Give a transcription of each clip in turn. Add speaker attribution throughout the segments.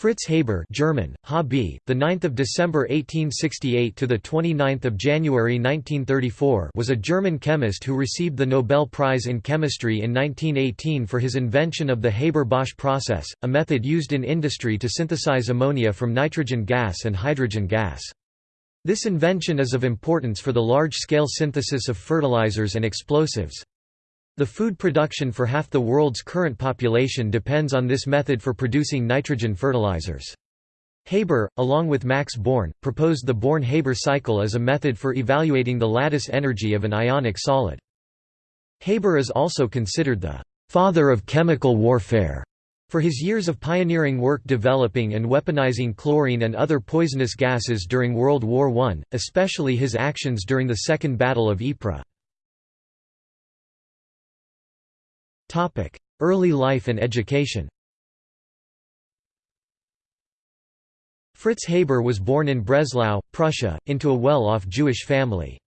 Speaker 1: Fritz Haber German, HB, the 9th of December 1868 to the 29th of January 1934 was a German chemist who received the Nobel Prize in Chemistry in 1918 for his invention of the Haber-Bosch process, a method used in industry to synthesize ammonia from nitrogen gas and hydrogen gas. This invention is of importance for the large-scale synthesis of fertilizers and explosives. The food production for half the world's current population depends on this method for producing nitrogen fertilizers. Haber, along with Max Born, proposed the Born-Haber cycle as a method for evaluating the lattice energy of an ionic solid. Haber is also considered the «father of chemical warfare» for his years of pioneering work developing and weaponizing chlorine and other poisonous gases during World War I, especially his actions during the Second Battle of Ypres. Early life and education Fritz Haber was born in Breslau, Prussia, into a well-off Jewish family.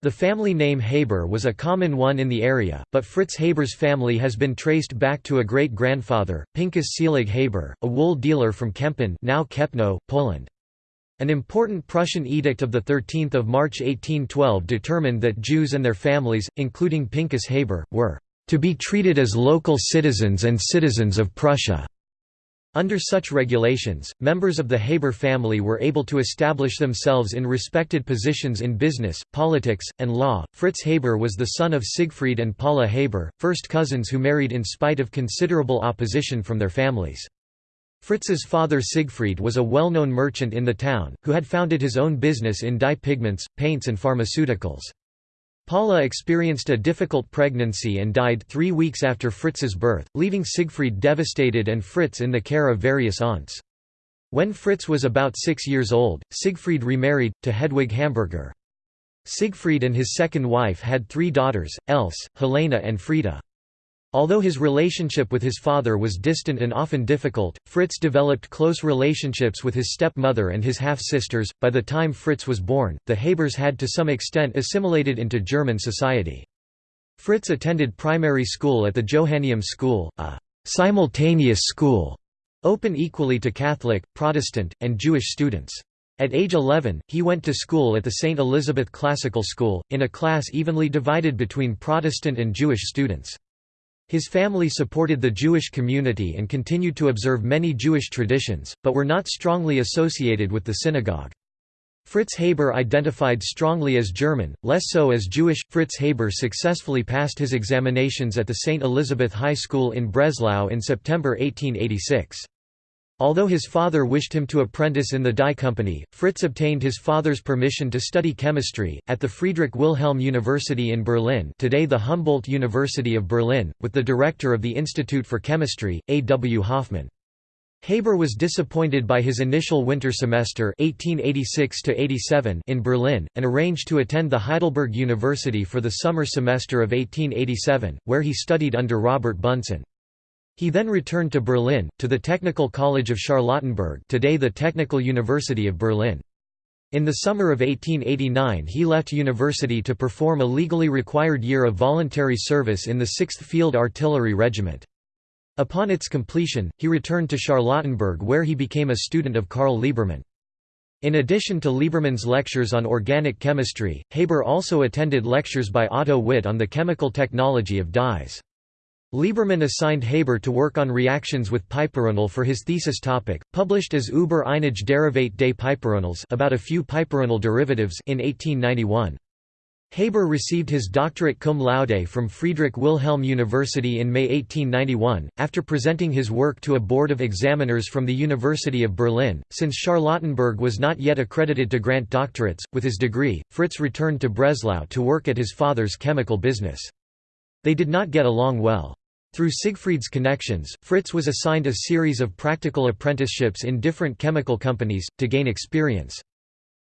Speaker 1: The family name Haber was a common one in the area, but Fritz Haber's family has been traced back to a great-grandfather, Pinkas Selig Haber, a wool dealer from Kempen now Kepno, Poland. An important Prussian edict of 13 March 1812 determined that Jews and their families, including Pinkas Haber, were to be treated as local citizens and citizens of Prussia. Under such regulations, members of the Haber family were able to establish themselves in respected positions in business, politics, and law. Fritz Haber was the son of Siegfried and Paula Haber, first cousins who married in spite of considerable opposition from their families. Fritz's father Siegfried was a well-known merchant in the town, who had founded his own business in dye pigments, paints and pharmaceuticals. Paula experienced a difficult pregnancy and died three weeks after Fritz's birth, leaving Siegfried devastated and Fritz in the care of various aunts. When Fritz was about six years old, Siegfried remarried, to Hedwig Hamburger. Siegfried and his second wife had three daughters, Else, Helena and Frieda. Although his relationship with his father was distant and often difficult, Fritz developed close relationships with his stepmother and his half-sisters. By the time Fritz was born, the Habers had to some extent assimilated into German society. Fritz attended primary school at the Johanneum School, a simultaneous school, open equally to Catholic, Protestant, and Jewish students. At age 11, he went to school at the St. Elizabeth Classical School, in a class evenly divided between Protestant and Jewish students. His family supported the Jewish community and continued to observe many Jewish traditions, but were not strongly associated with the synagogue. Fritz Haber identified strongly as German, less so as Jewish. Fritz Haber successfully passed his examinations at the St. Elizabeth High School in Breslau in September 1886. Although his father wished him to apprentice in the dye company, Fritz obtained his father's permission to study chemistry, at the Friedrich Wilhelm University in Berlin today the Humboldt University of Berlin, with the director of the Institute for Chemistry, A. W. Hofmann. Haber was disappointed by his initial winter semester 1886 in Berlin, and arranged to attend the Heidelberg University for the summer semester of 1887, where he studied under Robert Bunsen. He then returned to Berlin, to the Technical College of Charlottenburg today the Technical University of Berlin. In the summer of 1889 he left university to perform a legally required year of voluntary service in the 6th Field Artillery Regiment. Upon its completion, he returned to Charlottenburg where he became a student of Carl Liebermann. In addition to Liebermann's lectures on organic chemistry, Haber also attended lectures by Otto Witt on the chemical technology of dyes. Liebermann assigned Haber to work on reactions with piperonal for his thesis topic, published as Über einige Derivate des Piperonals about a few piperonal derivatives in 1891. Haber received his doctorate cum laude from Friedrich Wilhelm University in May 1891, after presenting his work to a board of examiners from the University of Berlin. Since Charlottenburg was not yet accredited to grant doctorates, with his degree, Fritz returned to Breslau to work at his father's chemical business. They did not get along well. Through Siegfried's connections, Fritz was assigned a series of practical apprenticeships in different chemical companies, to gain experience.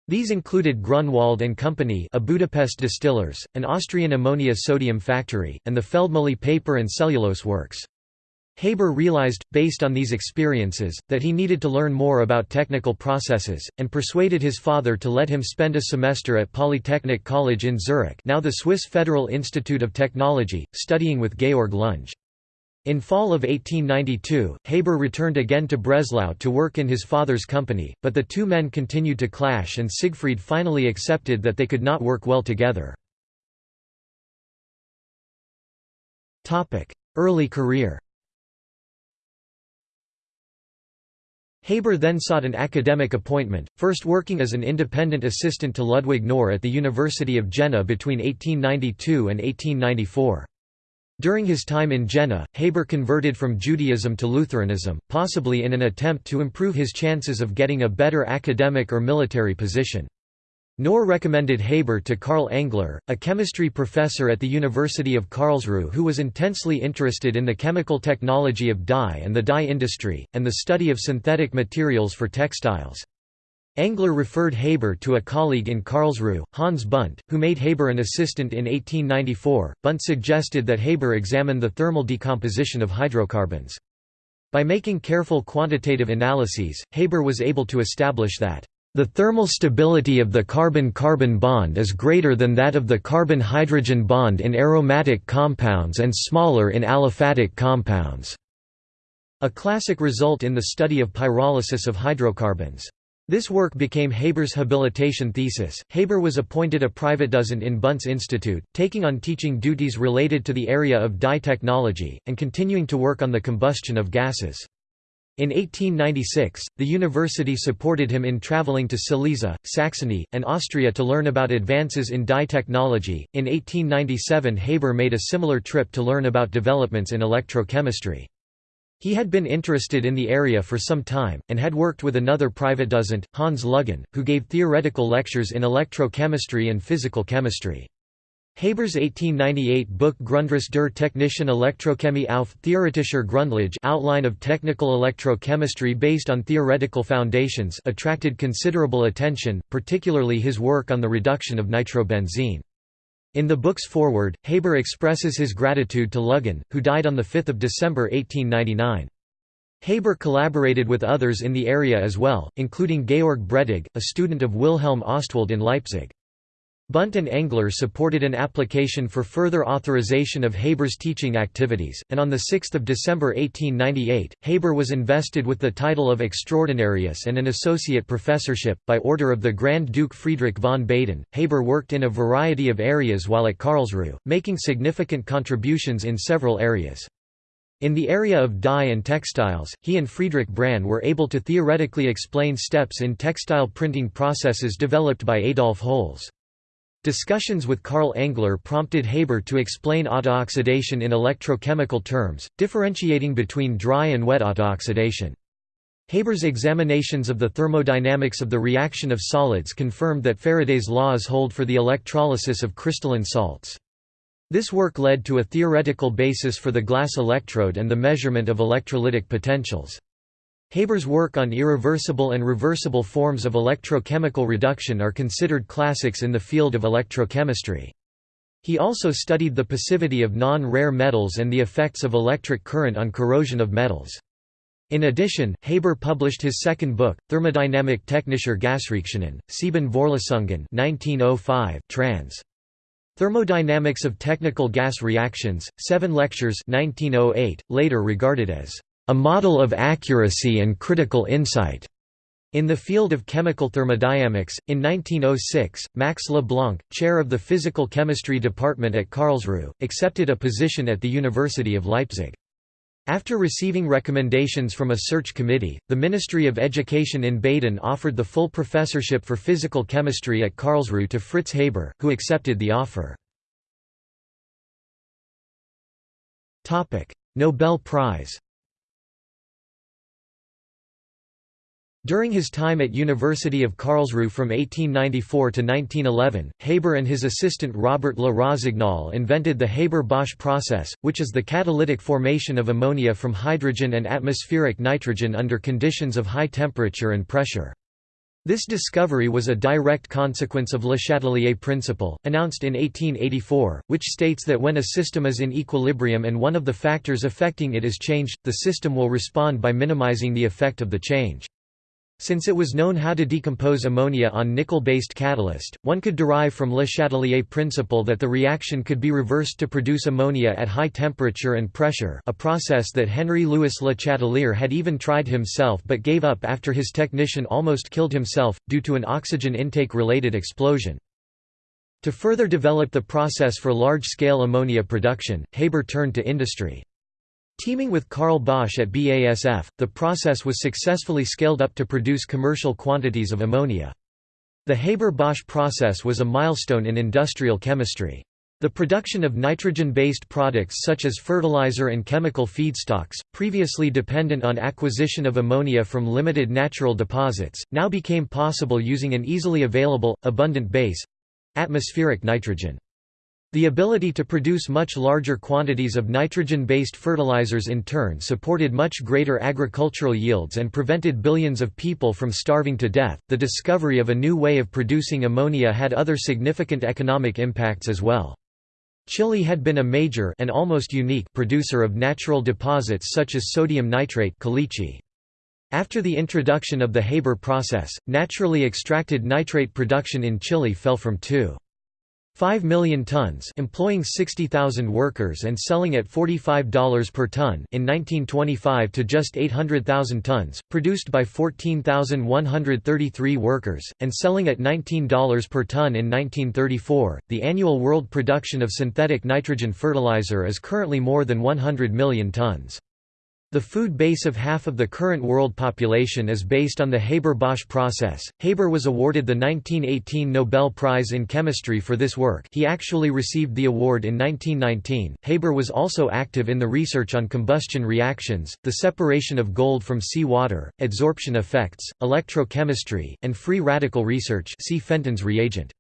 Speaker 1: These included Grunwald and Company a Budapest distillers, an Austrian ammonia sodium factory, and the Feldmühle paper and cellulose works. Haber realized, based on these experiences, that he needed to learn more about technical processes, and persuaded his father to let him spend a semester at Polytechnic College in Zurich now the Swiss Federal Institute of Technology, studying with Georg Lunge. In fall of 1892, Haber returned again to Breslau to work in his father's company, but the two men continued to clash and Siegfried finally accepted that they could not work well together. Early career Haber then sought an academic appointment, first working as an independent assistant to Ludwig Knorr at the University of Jena between 1892 and 1894. During his time in Jena, Haber converted from Judaism to Lutheranism, possibly in an attempt to improve his chances of getting a better academic or military position. Knorr recommended Haber to Carl Engler, a chemistry professor at the University of Karlsruhe who was intensely interested in the chemical technology of dye and the dye industry, and the study of synthetic materials for textiles. Engler referred Haber to a colleague in Karlsruhe, Hans Bunte, who made Haber an assistant in 1894. Bunte suggested that Haber examine the thermal decomposition of hydrocarbons. By making careful quantitative analyses, Haber was able to establish that the thermal stability of the carbon-carbon bond is greater than that of the carbon-hydrogen bond in aromatic compounds and smaller in aliphatic compounds. A classic result in the study of pyrolysis of hydrocarbons. This work became Haber's habilitation thesis. Haber was appointed a privatdozent in Bunte's Institute, taking on teaching duties related to the area of dye technology, and continuing to work on the combustion of gases. In 1896, the university supported him in traveling to Silesia, Saxony, and Austria to learn about advances in dye technology. In 1897, Haber made a similar trip to learn about developments in electrochemistry. He had been interested in the area for some time, and had worked with another privatdozent, Hans Luggin, who gave theoretical lectures in electrochemistry and physical chemistry. Haber's 1898 book Grundriss der technischen Elektrochemie auf theoretischer Grundlage Outline of Technical Electrochemistry based on theoretical foundations attracted considerable attention, particularly his work on the reduction of nitrobenzene. In the book's foreword, Haber expresses his gratitude to Luggin, who died on 5 December 1899. Haber collaborated with others in the area as well, including Georg Bredig, a student of Wilhelm Ostwald in Leipzig. Bunte and Engler supported an application for further authorization of Haber's teaching activities, and on 6 December 1898, Haber was invested with the title of Extraordinarius and an associate professorship, by order of the Grand Duke Friedrich von Baden. Haber worked in a variety of areas while at Karlsruhe, making significant contributions in several areas. In the area of dye and textiles, he and Friedrich Brann were able to theoretically explain steps in textile printing processes developed by Adolf Holz. Discussions with Carl Engler prompted Haber to explain autooxidation in electrochemical terms, differentiating between dry and wet autooxidation. Haber's examinations of the thermodynamics of the reaction of solids confirmed that Faraday's laws hold for the electrolysis of crystalline salts. This work led to a theoretical basis for the glass electrode and the measurement of electrolytic potentials. Haber's work on irreversible and reversible forms of electrochemical reduction are considered classics in the field of electrochemistry. He also studied the passivity of non-rare metals and the effects of electric current on corrosion of metals. In addition, Haber published his second book, Thermodynamik technischer Gasreaktionen, Sieben Vorlesungen 1905, trans. Thermodynamics of Technical Gas Reactions, Seven Lectures 1908, later regarded as a model of accuracy and critical insight. In the field of chemical thermodynamics, in 1906, Max Leblanc, chair of the physical chemistry department at Karlsruhe, accepted a position at the University of Leipzig. After receiving recommendations from a search committee, the Ministry of Education in Baden offered the full professorship for physical chemistry at Karlsruhe to Fritz Haber, who accepted the offer. Nobel Prize During his time at University of Karlsruhe from 1894 to 1911, Haber and his assistant Robert Le Rossignol invented the Haber-Bosch process, which is the catalytic formation of ammonia from hydrogen and atmospheric nitrogen under conditions of high temperature and pressure. This discovery was a direct consequence of Le Chatelier principle, announced in 1884, which states that when a system is in equilibrium and one of the factors affecting it is changed, the system will respond by minimizing the effect of the change. Since it was known how to decompose ammonia on nickel-based catalyst, one could derive from Le Chatelier principle that the reaction could be reversed to produce ammonia at high temperature and pressure a process that Henry-Louis Le Chatelier had even tried himself but gave up after his technician almost killed himself, due to an oxygen intake-related explosion. To further develop the process for large-scale ammonia production, Haber turned to industry. Teaming with Carl Bosch at BASF, the process was successfully scaled up to produce commercial quantities of ammonia. The Haber-Bosch process was a milestone in industrial chemistry. The production of nitrogen-based products such as fertilizer and chemical feedstocks, previously dependent on acquisition of ammonia from limited natural deposits, now became possible using an easily available, abundant base—atmospheric nitrogen. The ability to produce much larger quantities of nitrogen-based fertilizers in turn supported much greater agricultural yields and prevented billions of people from starving to death. The discovery of a new way of producing ammonia had other significant economic impacts as well. Chile had been a major and almost unique producer of natural deposits such as sodium nitrate caliche. After the introduction of the Haber process, naturally extracted nitrate production in Chile fell from 2. 5 million tons employing 60,000 workers and selling at $45 per ton in 1925 to just 800,000 tons, produced by 14,133 workers, and selling at $19 per ton in 1934. The annual world production of synthetic nitrogen fertilizer is currently more than 100 million tons. The food base of half of the current world population is based on the Haber-Bosch process. Haber was awarded the 1918 Nobel Prize in Chemistry for this work. He actually received the award in 1919. Haber was also active in the research on combustion reactions, the separation of gold from sea water, adsorption effects, electrochemistry, and free radical research. See Fenton's reagent.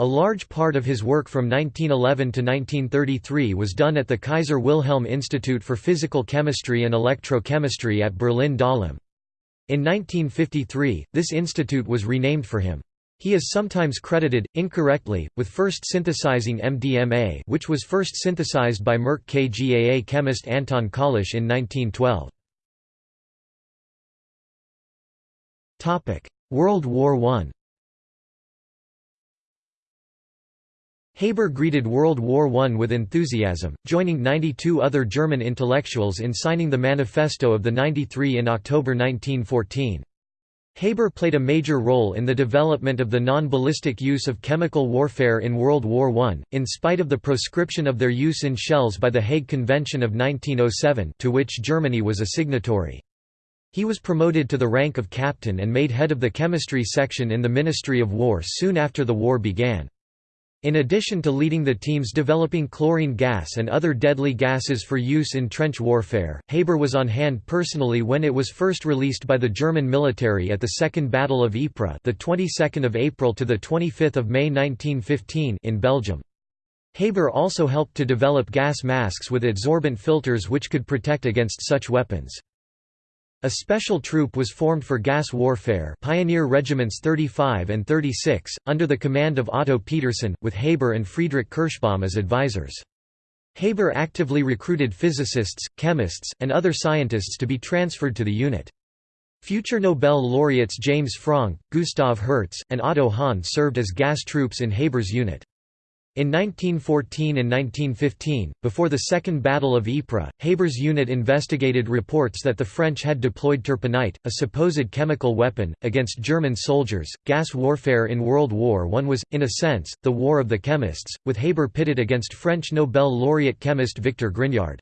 Speaker 1: A large part of his work from 1911 to 1933 was done at the Kaiser Wilhelm Institute for Physical Chemistry and Electrochemistry at Berlin-Dahlem. In 1953, this institute was renamed for him. He is sometimes credited, incorrectly, with first synthesizing MDMA which was first synthesized by Merck KGaA chemist Anton Köllisch in 1912. World War I Haber greeted World War I with enthusiasm, joining 92 other German intellectuals in signing the Manifesto of the 93 in October 1914. Haber played a major role in the development of the non-ballistic use of chemical warfare in World War I, in spite of the proscription of their use in shells by the Hague Convention of 1907 to which Germany was a signatory. He was promoted to the rank of captain and made head of the chemistry section in the Ministry of War soon after the war began. In addition to leading the teams developing chlorine gas and other deadly gases for use in trench warfare, Haber was on hand personally when it was first released by the German military at the Second Battle of Ypres, the 22nd of April to the 25th of May 1915 in Belgium. Haber also helped to develop gas masks with adsorbent filters which could protect against such weapons. A special troop was formed for gas warfare Pioneer Regiments 35 and 36, under the command of Otto Petersen, with Haber and Friedrich Kirschbaum as advisors. Haber actively recruited physicists, chemists, and other scientists to be transferred to the unit. Future Nobel laureates James Franck, Gustav Hertz, and Otto Hahn served as gas troops in Haber's unit. In 1914 and 1915, before the Second Battle of Ypres, Haber's unit investigated reports that the French had deployed turpenite, a supposed chemical weapon, against German soldiers. Gas warfare in World War I was, in a sense, the war of the chemists, with Haber pitted against French Nobel laureate chemist Victor Grignard.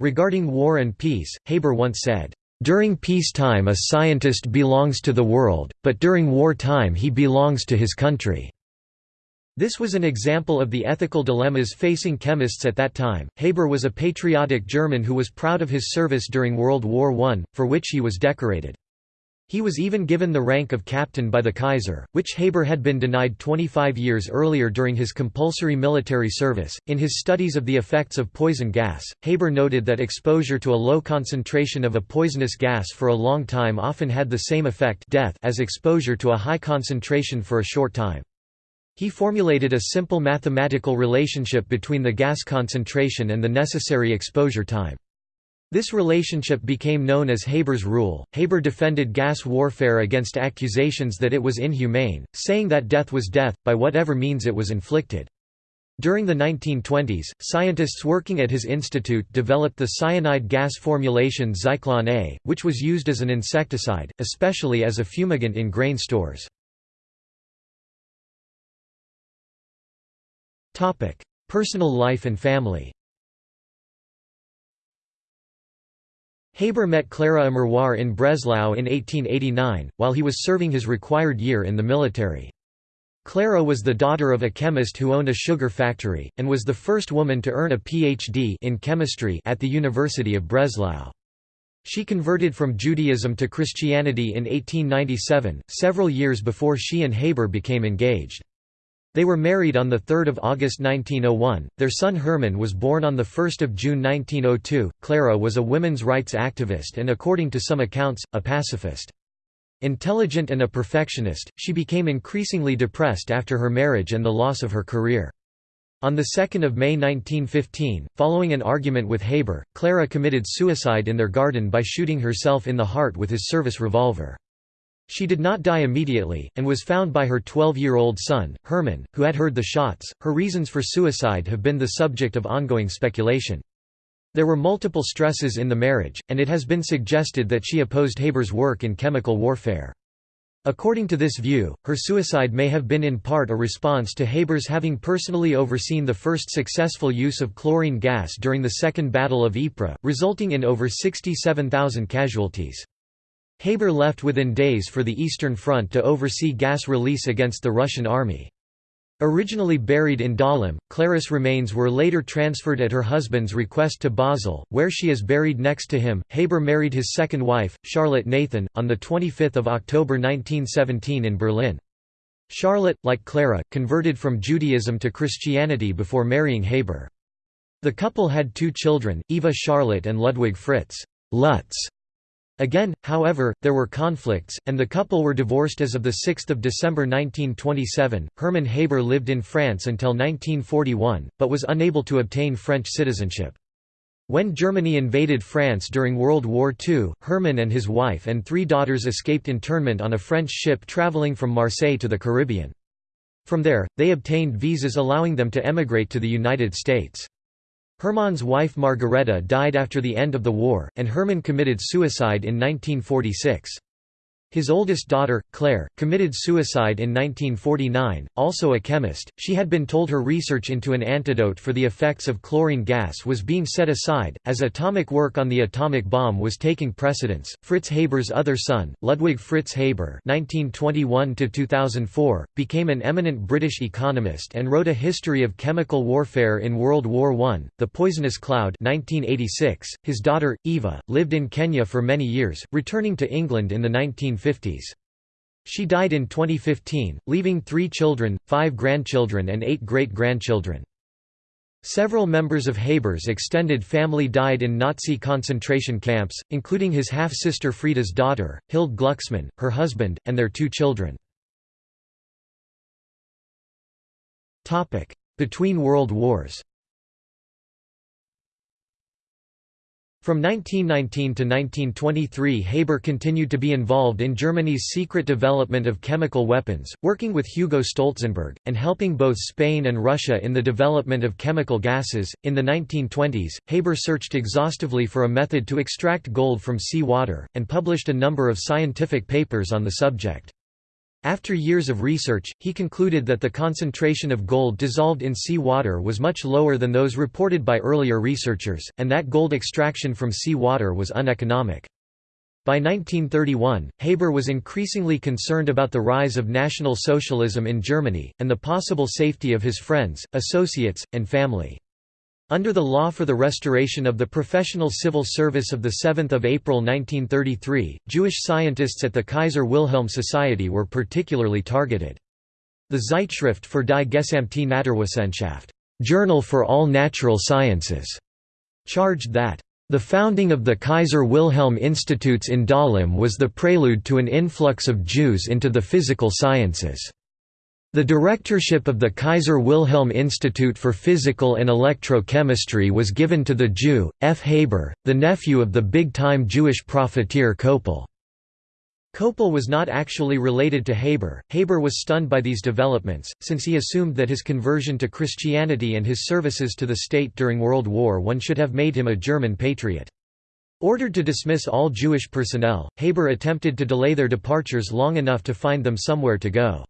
Speaker 1: Regarding war and peace, Haber once said, During peacetime a scientist belongs to the world, but during wartime he belongs to his country. This was an example of the ethical dilemmas facing chemists at that time. Haber was a patriotic German who was proud of his service during World War I, for which he was decorated. He was even given the rank of captain by the Kaiser, which Haber had been denied 25 years earlier during his compulsory military service. In his studies of the effects of poison gas, Haber noted that exposure to a low concentration of a poisonous gas for a long time often had the same effect death as exposure to a high concentration for a short time. He formulated a simple mathematical relationship between the gas concentration and the necessary exposure time. This relationship became known as Haber's rule. Haber defended gas warfare against accusations that it was inhumane, saying that death was death, by whatever means it was inflicted. During the 1920s, scientists working at his institute developed the cyanide gas formulation Zyklon A, which was used as an insecticide, especially as a fumigant in grain stores. Personal life and family Haber met Clara Immerwahr in Breslau in 1889, while he was serving his required year in the military. Clara was the daughter of a chemist who owned a sugar factory, and was the first woman to earn a Ph.D. in chemistry at the University of Breslau. She converted from Judaism to Christianity in 1897, several years before she and Haber became engaged. They were married on 3 August 1901. Their son Hermann was born on 1 June 1902. Clara was a women's rights activist and according to some accounts, a pacifist. Intelligent and a perfectionist, she became increasingly depressed after her marriage and the loss of her career. On 2 May 1915, following an argument with Haber, Clara committed suicide in their garden by shooting herself in the heart with his service revolver. She did not die immediately, and was found by her 12-year-old son, Hermann, who had heard the shots. Her reasons for suicide have been the subject of ongoing speculation. There were multiple stresses in the marriage, and it has been suggested that she opposed Haber's work in chemical warfare. According to this view, her suicide may have been in part a response to Haber's having personally overseen the first successful use of chlorine gas during the Second Battle of Ypres, resulting in over 67,000 casualties. Haber left within days for the Eastern Front to oversee gas release against the Russian army. Originally buried in Dahlem, Clara's remains were later transferred at her husband's request to Basel, where she is buried next to him. Haber married his second wife, Charlotte Nathan, on 25 October 1917 in Berlin. Charlotte, like Clara, converted from Judaism to Christianity before marrying Haber. The couple had two children, Eva Charlotte and Ludwig Fritz Lutz. Again, however, there were conflicts, and the couple were divorced as of 6 December 1927. Hermann Haber lived in France until 1941, but was unable to obtain French citizenship. When Germany invaded France during World War II, Hermann and his wife and three daughters escaped internment on a French ship traveling from Marseille to the Caribbean. From there, they obtained visas allowing them to emigrate to the United States. Hermann's wife Margareta died after the end of the war, and Hermann committed suicide in 1946. His oldest daughter, Claire, committed suicide in 1949, also a chemist. She had been told her research into an antidote for the effects of chlorine gas was being set aside, as atomic work on the atomic bomb was taking precedence. Fritz Haber's other son, Ludwig Fritz Haber (1921–2004), became an eminent British economist and wrote a history of chemical warfare in World War I. The Poisonous Cloud (1986). His daughter Eva lived in Kenya for many years, returning to England in the 19 1950s. She died in 2015, leaving three children, five grandchildren and eight great-grandchildren. Several members of Haber's extended family died in Nazi concentration camps, including his half-sister Frieda's daughter, Hild Glucksmann, her husband, and their two children. Between World Wars From 1919 to 1923 Haber continued to be involved in Germany's secret development of chemical weapons, working with Hugo Stolzenberg, and helping both Spain and Russia in the development of chemical gases. In the 1920s, Haber searched exhaustively for a method to extract gold from sea water, and published a number of scientific papers on the subject. After years of research, he concluded that the concentration of gold dissolved in sea water was much lower than those reported by earlier researchers, and that gold extraction from sea water was uneconomic. By 1931, Haber was increasingly concerned about the rise of National Socialism in Germany, and the possible safety of his friends, associates, and family. Under the law for the restoration of the professional civil service of 7 April 1933, Jewish scientists at the Kaiser Wilhelm Society were particularly targeted. The Zeitschrift für die gesamte Naturwissenschaft Journal for All Natural Sciences, charged that the founding of the Kaiser Wilhelm Institutes in Dahlem was the prelude to an influx of Jews into the physical sciences. The directorship of the Kaiser Wilhelm Institute for Physical and Electrochemistry was given to the Jew, F. Haber, the nephew of the big-time Jewish profiteer Koppel. Koppel was not actually related to Haber. Haber was stunned by these developments, since he assumed that his conversion to Christianity and his services to the state during World War I should have made him a German patriot. Ordered to dismiss all Jewish personnel, Haber attempted to delay their departures long enough to find them somewhere to go.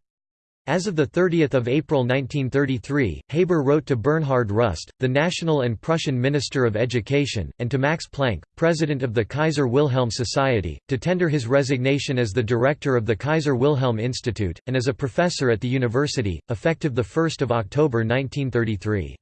Speaker 1: As of 30 April 1933, Haber wrote to Bernhard Rust, the National and Prussian Minister of Education, and to Max Planck, President of the Kaiser Wilhelm Society, to tender his resignation as the director of the Kaiser Wilhelm Institute, and as a professor at the university, effective 1 October 1933.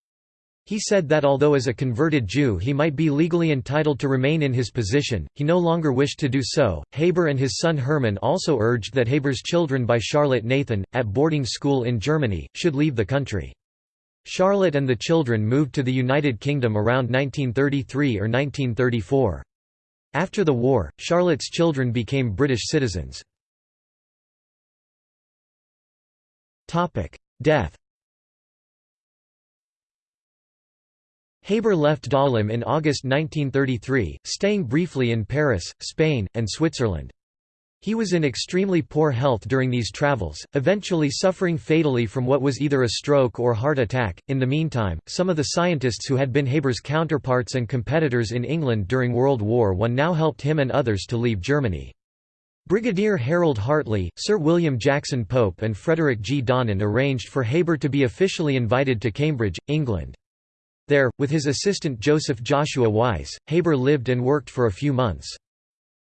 Speaker 1: He said that although as a converted Jew he might be legally entitled to remain in his position, he no longer wished to do so. Haber and his son Hermann also urged that Haber's children by Charlotte Nathan, at boarding school in Germany, should leave the country. Charlotte and the children moved to the United Kingdom around 1933 or 1934. After the war, Charlotte's children became British citizens. Death Haber left Dahlem in August 1933, staying briefly in Paris, Spain, and Switzerland. He was in extremely poor health during these travels, eventually suffering fatally from what was either a stroke or heart attack. In the meantime, some of the scientists who had been Haber's counterparts and competitors in England during World War I now helped him and others to leave Germany. Brigadier Harold Hartley, Sir William Jackson Pope and Frederick G. Donnan arranged for Haber to be officially invited to Cambridge, England. There, with his assistant Joseph Joshua Weiss, Haber lived and worked for a few months.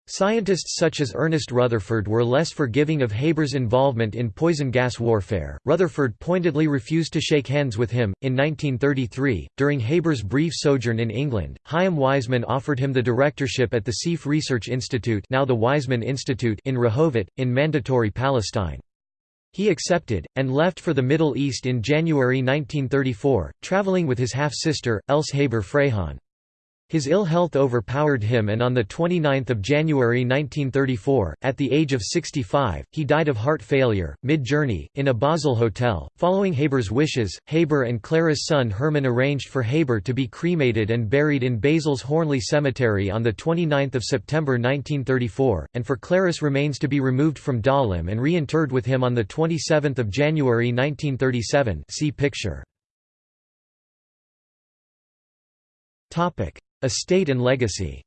Speaker 1: Scientists such as Ernest Rutherford were less forgiving of Haber's involvement in poison gas warfare. Rutherford pointedly refused to shake hands with him. In 1933, during Haber's brief sojourn in England, Chaim Weizmann offered him the directorship at the Sieff Research Institute, now the Weizmann Institute, in Rehovot, in Mandatory Palestine. He accepted, and left for the Middle East in January 1934, traveling with his half-sister, Else Haber Freihan. His ill health overpowered him and on 29 January 1934, at the age of 65, he died of heart failure, mid-journey, in a Basel hotel. Following Haber's wishes, Haber and Clara's son Hermann arranged for Haber to be cremated and buried in Basel's Hörnli Cemetery on 29 September 1934, and for Clara's remains to be removed from Dahlem and reinterred with him on 27 January 1937 see picture. Estate and legacy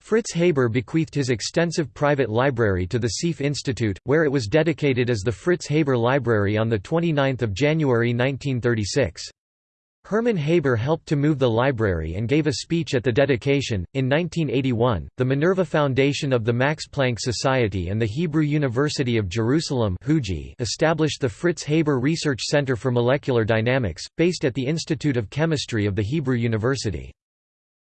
Speaker 1: Fritz Haber bequeathed his extensive private library to the Sieff Institute, where it was dedicated as the Fritz Haber Library on 29 January 1936. Hermann Haber helped to move the library and gave a speech at the dedication. In 1981, the Minerva Foundation of the Max Planck Society and the Hebrew University of Jerusalem established the Fritz Haber Research Center for Molecular Dynamics, based at the Institute of Chemistry of the Hebrew University.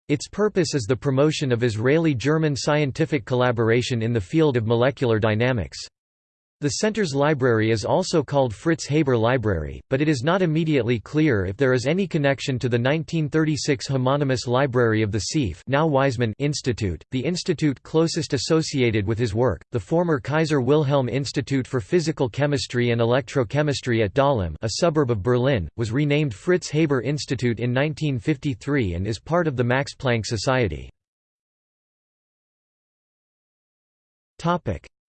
Speaker 1: Its purpose is the promotion of Israeli-German scientific collaboration in the field of molecular dynamics. The center's library is also called Fritz Haber Library, but it is not immediately clear if there is any connection to the 1936 homonymous library of the Sieff now Weizmann Institute, the institute closest associated with his work, the former Kaiser Wilhelm Institute for Physical Chemistry and Electrochemistry at Dahlem a suburb of Berlin, was renamed Fritz Haber Institute in 1953 and is part of the Max Planck Society.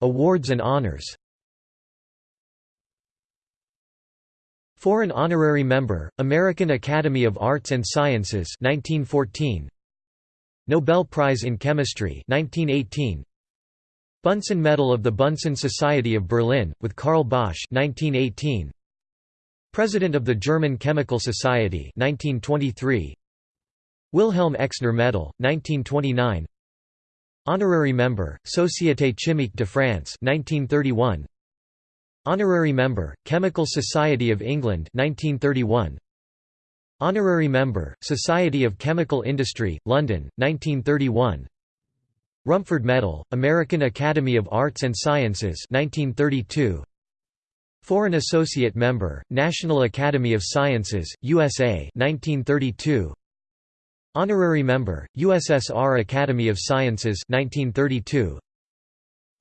Speaker 1: Awards and honors Foreign honorary member, American Academy of Arts and Sciences 1914. Nobel Prize in Chemistry 1918. Bunsen Medal of the Bunsen Society of Berlin, with Carl Bosch 1918. President of the German Chemical Society 1923. Wilhelm Exner Medal, 1929 Honorary member, Société Chimique de France 1931. Honorary member, Chemical Society of England 1931. Honorary member, Society of Chemical Industry, London, 1931. Rumford Medal, American Academy of Arts and Sciences 1932. Foreign Associate Member, National Academy of Sciences, USA 1932. Honorary Member, USSR Academy of Sciences 1932.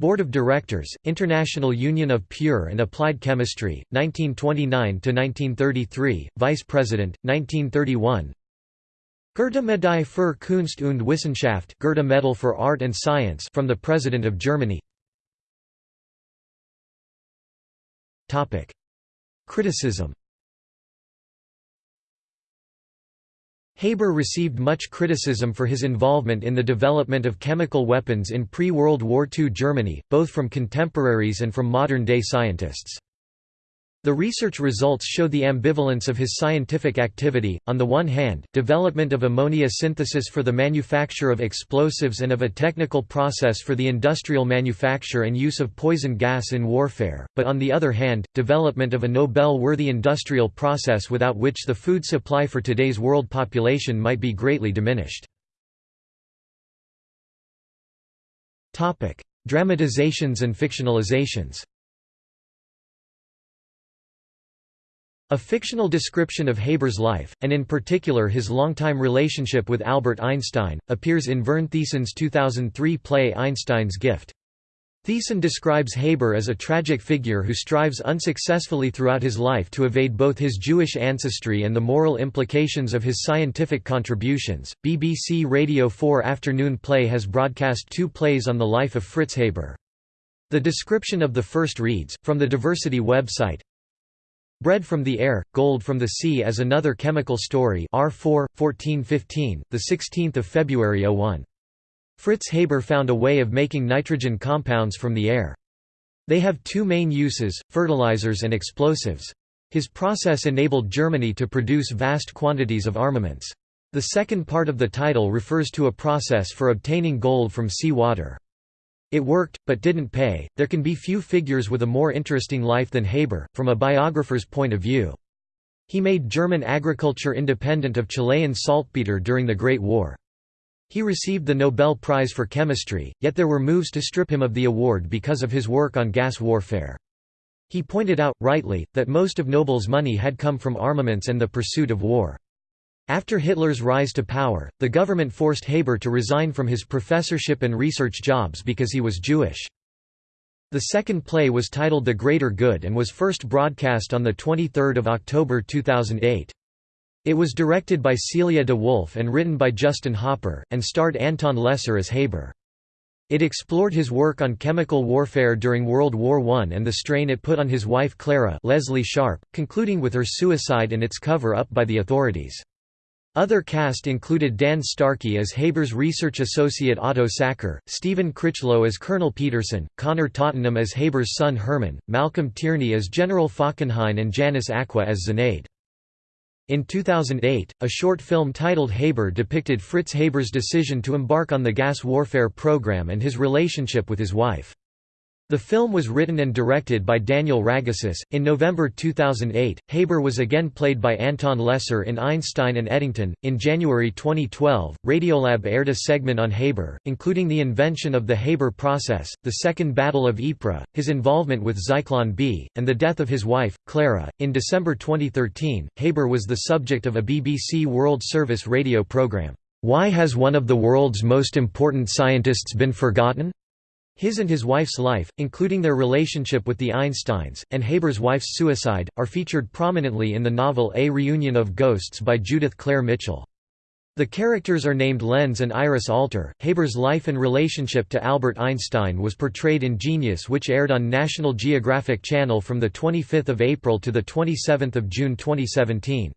Speaker 1: Board of Directors, International Union of Pure and Applied Chemistry, 1929–1933, Vice President, 1931 Goethe-Medaille für Kunst und Wissenschaft Goethe Medal for Art and Science from the President of Germany. Criticism Haber received much criticism for his involvement in the development of chemical weapons in pre-World War II Germany, both from contemporaries and from modern-day scientists. The research results show the ambivalence of his scientific activity, on the one hand, development of ammonia synthesis for the manufacture of explosives and of a technical process for the industrial manufacture and use of poison gas in warfare, but on the other hand, development of a Nobel-worthy industrial process without which the food supply for today's world population might be greatly diminished. Dramatizations and fictionalizations A fictional description of Haber's life, and in particular his longtime relationship with Albert Einstein, appears in Vern Thiessen's 2003 play Einstein's Gift. Thiessen describes Haber as a tragic figure who strives unsuccessfully throughout his life to evade both his Jewish ancestry and the moral implications of his scientific contributions. BBC Radio 4 Afternoon Play has broadcast two plays on the life of Fritz Haber. The description of the first reads, from the Diversity website, Bread from the air, gold from the sea as another chemical story R4, 1415, 16 February 01. Fritz Haber found a way of making nitrogen compounds from the air. They have two main uses, fertilizers and explosives. His process enabled Germany to produce vast quantities of armaments. The second part of the title refers to a process for obtaining gold from sea water. It worked, but didn't pay. There can be few figures with a more interesting life than Haber, from a biographer's point of view. He made German agriculture independent of Chilean saltpeter during the Great War. He received the Nobel Prize for Chemistry, yet there were moves to strip him of the award because of his work on gas warfare. He pointed out, rightly, that most of Nobel's money had come from armaments and the pursuit of war. After Hitler's rise to power, the government forced Haber to resign from his professorship and research jobs because he was Jewish. The second play was titled The Greater Good and was first broadcast on 23 October 2008. It was directed by Celia de Wolf and written by Justin Hopper, and starred Anton Lesser as Haber. It explored his work on chemical warfare during World War I and the strain it put on his wife Clara Lesley Sharp, concluding with her suicide and its cover-up by the authorities. Other cast included Dan Starkey as Haber's research associate Otto Sackur, Stephen Critchlow as Colonel Peterson, Connor Tottenham as Haber's son Hermann, Malcolm Tierney as General Falkenhayn and Janice Acquah as Zenaide. In 2008, a short film titled Haber depicted Fritz Haber's decision to embark on the gas warfare program and his relationship with his wife. The film was written and directed by Daniel Ragussis. In November 2008, Haber was again played by Anton Lesser in Einstein and Eddington. In January 2012, Radiolab aired a segment on Haber, including the invention of the Haber process, the Second Battle of Ypres, his involvement with Zyklon B, and the death of his wife, Clara. In December 2013, Haber was the subject of a BBC World Service radio program. Why has one of the world's most important scientists been forgotten? His and his wife's life, including their relationship with the Einsteins, and Haber's wife's suicide, are featured prominently in the novel A Reunion of Ghosts by Judith Claire Mitchell. The characters are named Lenz and Iris Alter. Haber's life and relationship to Albert Einstein was portrayed in Genius which aired on National Geographic Channel from 25 April to 27 June 2017.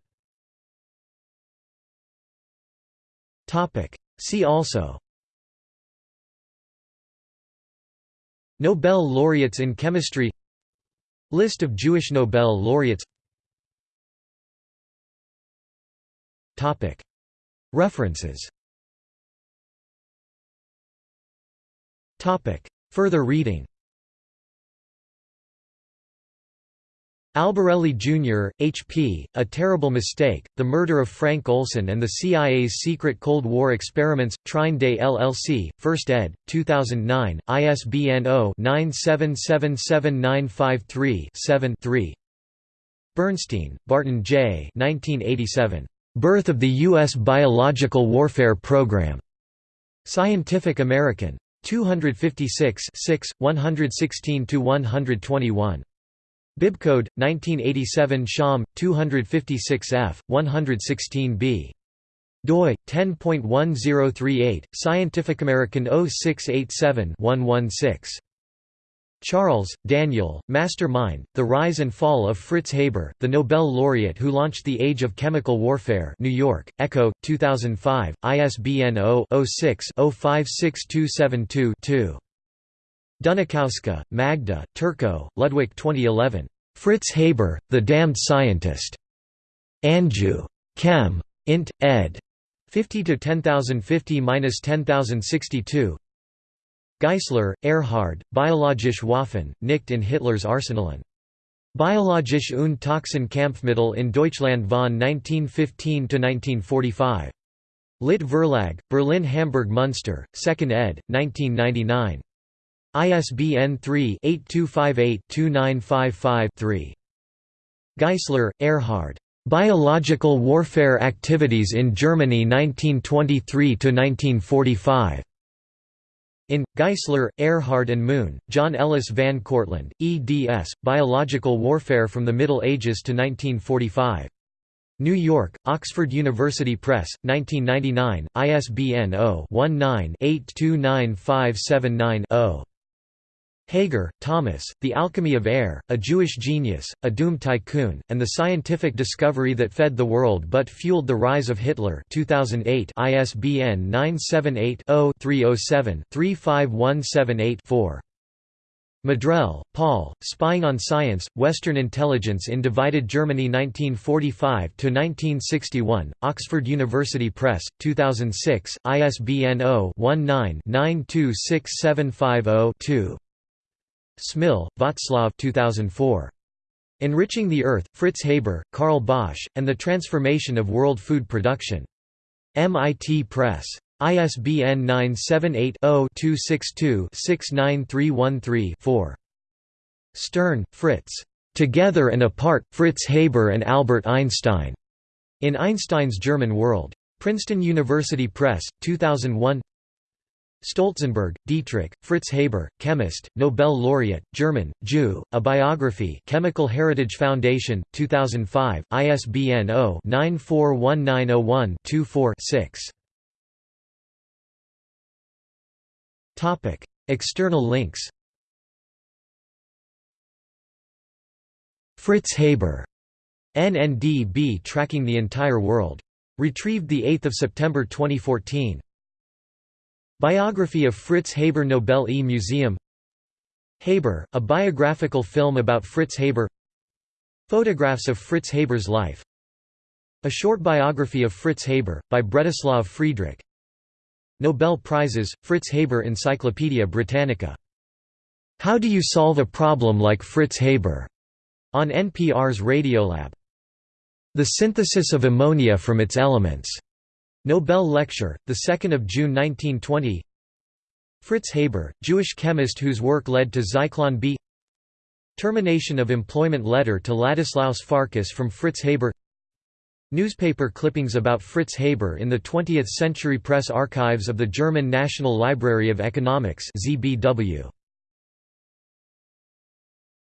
Speaker 1: See also Nobel laureates in chemistry. List of Jewish Nobel laureates. References. Further reading Albarelli Jr., H.P., A Terrible Mistake, The Murder of Frank Olson and the CIA's Secret Cold War Experiments, Trine Day LLC, 1st ed., 2009, ISBN 0-9777953-7-3 Bernstein, Barton J. 1987. Birth of the U.S. Biological Warfare Program. Scientific American. 256 6, 116–121. Bibcode 1987 Sham 256F 116B doi 10.1038 Scientific American 0687-116 Charles, Daniel, Mastermind, The Rise and Fall of Fritz Haber, the Nobel laureate who launched the Age of Chemical Warfare New York, Ecco, 2005, ISBN 0-06-056272-2. Dunikowska, Magda, Turko, Ludwig 2011. Fritz Haber, The Damned Scientist. Angew. Chem. Int. ed. 50 to 10050-10062 Geisler, Erhard, Biologische Waffen, nicht in Hitlers Arsenalen. Biologische und Toxin-Kampfmittel in Deutschland von 1915–1945. Lit Verlag, Berlin Hamburg Munster, 2nd ed., 1999. ISBN 3-8258-2955-3. Geisler, Erhard. Biological Warfare Activities in Germany 1923–1945. In, Geisler, Erhard and Moon, John Ellis Van Cortlandt, eds. Biological Warfare from the Middle Ages to 1945. New York, Oxford University Press, 1999, ISBN 0-19-829579-0. Hager, Thomas, The Alchemy of Air, A Jewish Genius, A Doomed Tycoon, and the Scientific Discovery That Fed the World But Fueled the Rise of Hitler 2008 ISBN 978-0-307-35178-4. Maddrell, Paul, Spying on Science, Western Intelligence in Divided Germany 1945–1961, Oxford University Press, 2006, ISBN 0-19-926750-2. Smil, Václav 2004. Enriching the Earth, Fritz Haber, Carl Bosch, and the Transformation of World Food Production. MIT Press. ISBN 978-0-262-69313-4. Stern, Fritz. Together and Apart, Fritz Haber and Albert Einstein. In Einstein's German World. Princeton University Press, 2001 Stolzenberg, Dietrich, Fritz Haber, chemist, Nobel laureate, German, Jew, A Biography Chemical Heritage Foundation, 2005, ISBN 0-941901-24-6. External links Fritz Haber. NNDB tracking the entire world. Retrieved 8 September 2014. Biography of Fritz Haber Nobel E Museum Haber, a biographical film about Fritz Haber Photographs of Fritz Haber's life A short biography of Fritz Haber, by Bretislav Friedrich Nobel Prizes, Fritz Haber Encyclopaedia Britannica. How do you solve a problem like Fritz Haber? on NPR's Radiolab. The synthesis of ammonia from its elements. Nobel Lecture, 2 June 1920 Fritz Haber, Jewish chemist whose work led to Zyklon B. Termination of employment letter to Ladislaus Farkas from Fritz Haber. Newspaper clippings about Fritz Haber in the 20th Century Press Archives of the German National Library of Economics ZBW.